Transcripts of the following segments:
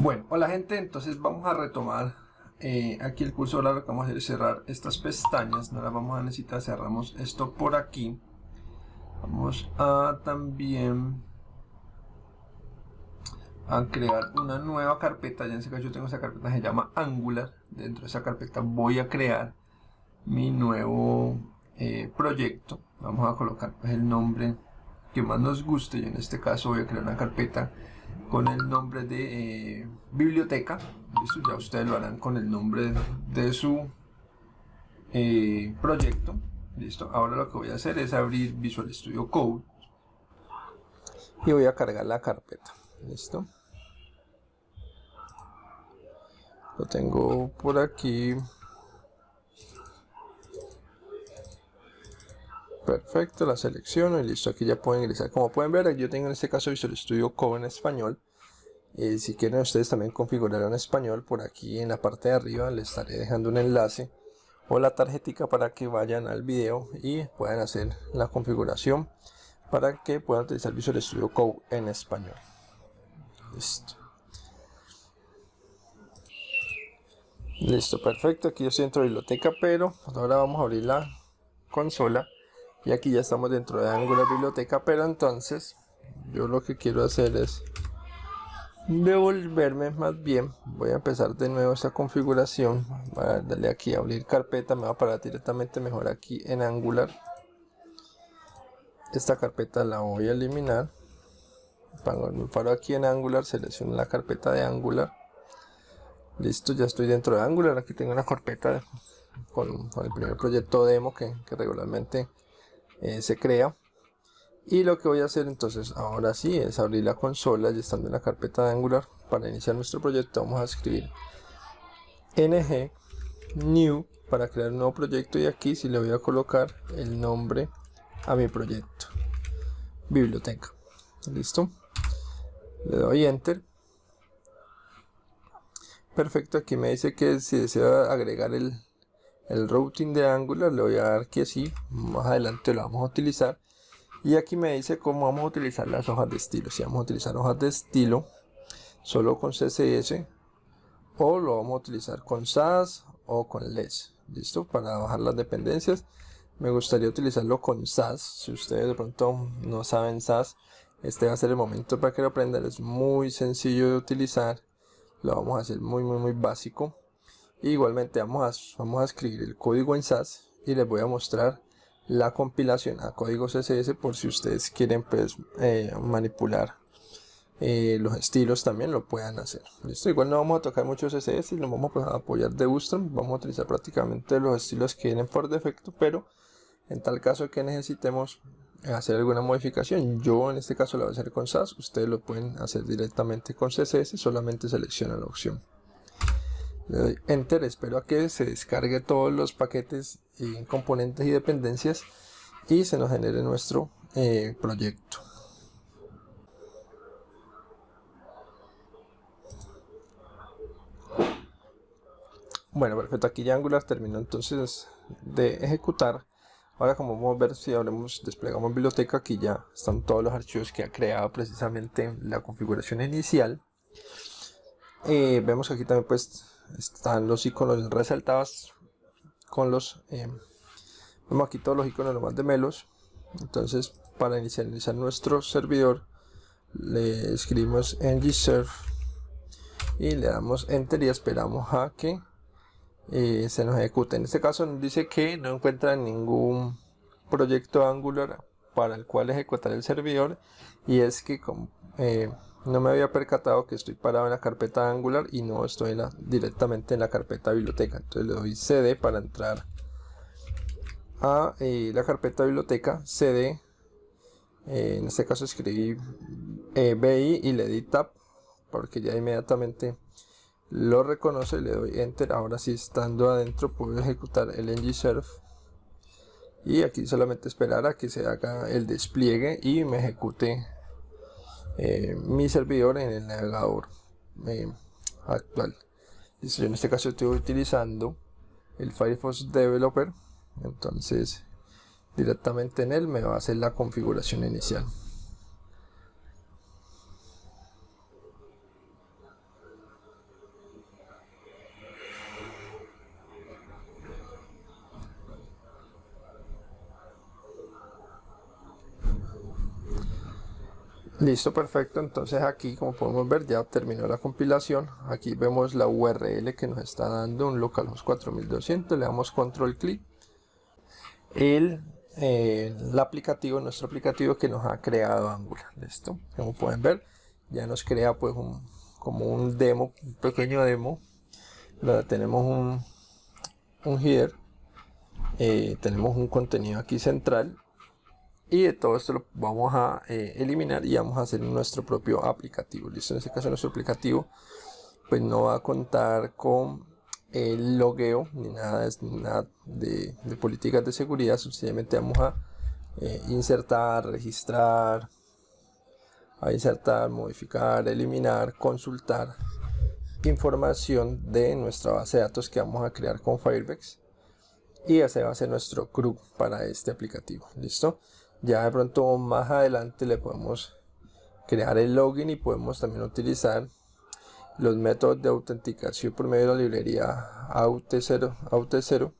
Bueno, hola gente, entonces vamos a retomar eh, aquí el curso. Ahora lo que vamos a hacer es cerrar estas pestañas, no las vamos a necesitar, cerramos esto por aquí. Vamos a también a crear una nueva carpeta, ya en ese caso yo tengo esa carpeta se llama Angular, dentro de esa carpeta voy a crear mi nuevo eh, proyecto, vamos a colocar pues, el nombre que más nos guste, yo en este caso voy a crear una carpeta con el nombre de eh, biblioteca. ya ustedes lo harán con el nombre de su eh, proyecto. Listo. Ahora lo que voy a hacer es abrir Visual Studio Code y voy a cargar la carpeta. Listo. Lo tengo por aquí. Perfecto, la selecciono y listo, aquí ya pueden ingresar. Como pueden ver, yo tengo en este caso Visual Studio Code en español. y si quieren ustedes también configurar en español, por aquí en la parte de arriba les estaré dejando un enlace o la tarjetita para que vayan al video y puedan hacer la configuración para que puedan utilizar Visual Studio Code en español. Listo. Listo, perfecto. Aquí yo estoy dentro de biblioteca, pero ahora vamos a abrir la consola y aquí ya estamos dentro de Angular Biblioteca pero entonces yo lo que quiero hacer es devolverme más bien. Voy a empezar de nuevo esta configuración. Voy a darle aquí a abrir carpeta me va a parar directamente mejor aquí en Angular. Esta carpeta la voy a eliminar. Me paro aquí en Angular selecciono la carpeta de Angular. Listo ya estoy dentro de Angular. Aquí tengo una carpeta con, el primer proyecto demo que regularmente eh, se crea. Y lo que voy a hacer entonces ahora sí es abrir la consola y estando en la carpeta de Angular para iniciar nuestro proyecto vamos a escribir ng new para crear un nuevo proyecto. Y aquí si le voy a colocar el nombre a mi proyecto. Biblioteca. Listo. Le doy enter. Perfecto aquí me dice que si desea agregar el el routing de Angular le voy a dar que sí más adelante lo vamos a utilizar. Y aquí me dice cómo vamos a utilizar las hojas de estilo. Si vamos a utilizar hojas de estilo solo con CSS o lo vamos a utilizar con SAS o con LES listo para bajar las dependencias. Me gustaría utilizarlo con SAS. Si ustedes de pronto no saben SAS este va a ser el momento para que lo aprendan. Es muy sencillo de utilizar. Lo vamos a hacer muy muy muy básico igualmente vamos a, vamos a escribir el código en SAS y les voy a mostrar la compilación a código CSS por si ustedes quieren pues, eh, manipular eh, los estilos también lo puedan hacer. Listo igual no vamos a tocar mucho CSS lo vamos a apoyar de Bootstrap vamos a utilizar prácticamente los estilos que vienen por defecto pero en tal caso que necesitemos hacer alguna modificación yo en este caso lo voy a hacer con SAS ustedes lo pueden hacer directamente con CSS solamente selecciona la opción le doy enter. Espero a que se descargue todos los paquetes y componentes y dependencias y se nos genere nuestro eh, proyecto. Bueno perfecto. Aquí ya Angular terminó entonces de ejecutar. Ahora como vamos a ver si abrimos desplegamos biblioteca aquí ya están todos los archivos que ha creado precisamente la configuración inicial. Eh, vemos aquí también pues están los iconos resaltados con los eh, vemos aquí todos los iconos nomás de melos entonces para inicializar nuestro servidor le escribimos ngserve y le damos enter y esperamos a que eh, se nos ejecute. En este caso nos dice que no encuentra ningún proyecto angular para el cual ejecutar el servidor. Y es que eh, no me había percatado que estoy parado en la carpeta Angular y no estoy directamente en la carpeta biblioteca. Entonces le doy cd para entrar a eh, la carpeta biblioteca cd eh, en este caso escribí eh, bi y le di tab porque ya inmediatamente lo reconoce le doy enter. Ahora sí estando adentro puedo ejecutar el ngserve y aquí solamente esperar a que se haga el despliegue y me ejecute eh, mi servidor en el navegador eh, actual. Yo en este caso estoy utilizando el Firefox Developer. Entonces directamente en él me va a hacer la configuración inicial Listo, perfecto. Entonces aquí, como podemos ver, ya terminó la compilación. Aquí vemos la URL que nos está dando un localhost 4200. Le damos control clic. El, eh, el aplicativo, nuestro aplicativo que nos ha creado Angular. Listo. Como pueden ver, ya nos crea pues un, como un demo, un pequeño demo. Tenemos un, un header. Eh, tenemos un contenido aquí central y de todo esto lo vamos a eh, eliminar y vamos a hacer nuestro propio aplicativo. Listo en este caso nuestro aplicativo pues no va a contar con el logueo ni nada, nada de, políticas de seguridad. Sencillamente vamos a eh, insertar registrar a insertar modificar eliminar consultar información de nuestra base de datos que vamos a crear con Firebase y ese va a ser nuestro crew para este aplicativo. Listo ya de pronto más adelante le podemos crear el login y podemos también utilizar los métodos de autenticación por medio de la librería AUT0,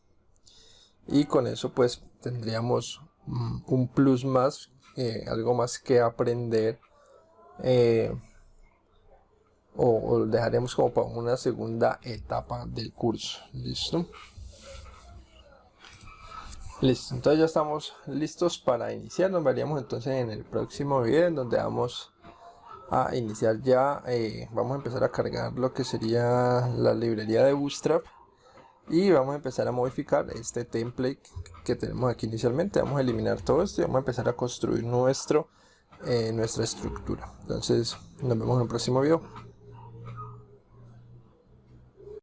y con eso pues tendríamos mm, un plus más eh, algo más que aprender eh, o, o, dejaremos como para una segunda etapa del curso. Listo Listo, entonces ya estamos listos para iniciar. Nos veríamos entonces en el próximo video en donde vamos a iniciar ya. Eh, vamos a empezar a cargar lo que sería la librería de Bootstrap y vamos a empezar a modificar este template que tenemos aquí inicialmente. Vamos a eliminar todo esto y vamos a empezar a construir nuestro, eh, nuestra estructura. Entonces nos vemos en el próximo video.